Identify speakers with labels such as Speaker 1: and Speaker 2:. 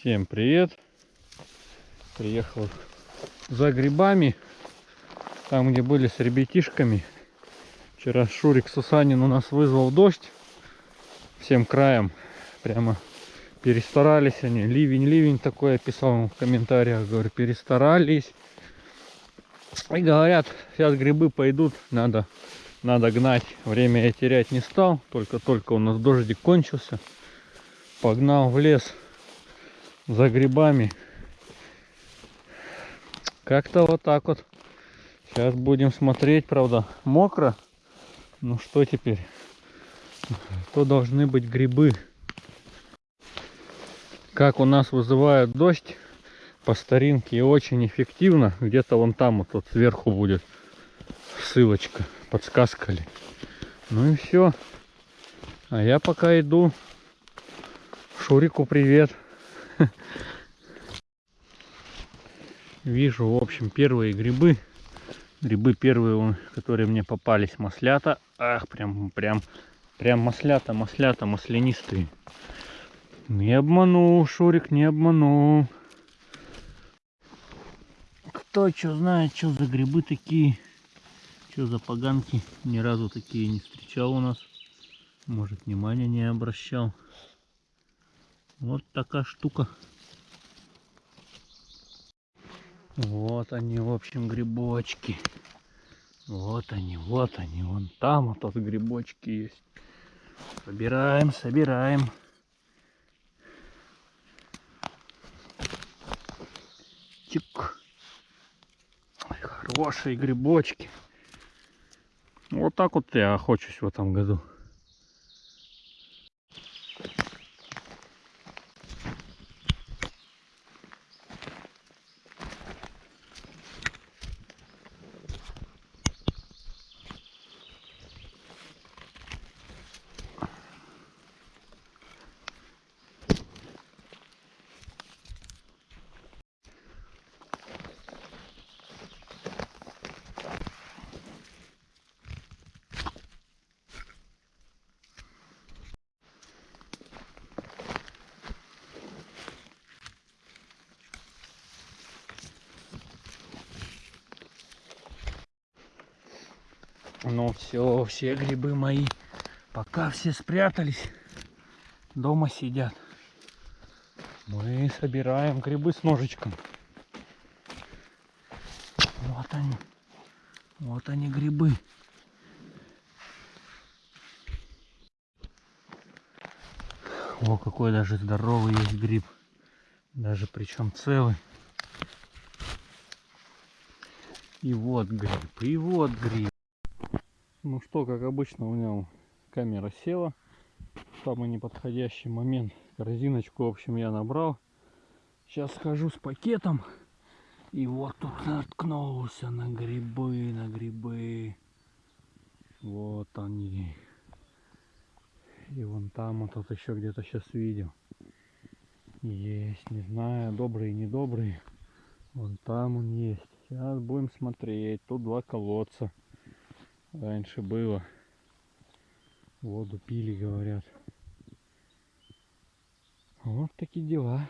Speaker 1: Всем привет! Приехал за грибами, там где были с ребятишками. Вчера Шурик Сусанин у нас вызвал дождь всем краем. Прямо перестарались они. Ливень, ливень такой я писал в комментариях. Говорю, перестарались. И говорят, сейчас грибы пойдут, надо, надо гнать. Время я терять не стал, только-только у нас дождик кончился. Погнал в лес за грибами. Как-то вот так вот. Сейчас будем смотреть, правда, мокро. Ну что теперь? То должны быть грибы. Как у нас вызывает дождь по старинке и очень эффективно. Где-то вон там вот, вот сверху будет ссылочка, подсказка ли. Ну и все. А я пока иду. Шурику привет. Вижу, в общем, первые грибы. Грибы первые, которые мне попались, маслята. Ах, прям, прям, прям маслята, маслята, маслянистые. Не обманул, Шурик, не обманул. Кто что знает, что за грибы такие, что за поганки. Ни разу такие не встречал у нас. Может, внимания не обращал. Вот такая штука. Вот они, в общем, грибочки. Вот они, вот они, вон там вот, вот грибочки есть. Собираем, собираем. Чик. Ой, хорошие грибочки. Вот так вот я охочусь в этом году. Ну все, все грибы мои, пока все спрятались, дома сидят. Мы собираем грибы с ножичком. Вот они, вот они грибы. О, какой даже здоровый есть гриб. Даже причем целый. И вот гриб, и вот гриб. Ну что, как обычно, у меня камера села. Самый неподходящий момент. Корзиночку, в общем, я набрал. Сейчас схожу с пакетом. И вот тут наткнулся на грибы, на грибы. Вот они. И вон там вот тут еще где-то сейчас видел. Есть, не знаю, добрый, недобрый. Вон там он есть. Сейчас будем смотреть. Тут два колодца раньше было. Воду пили, говорят. Вот такие дела.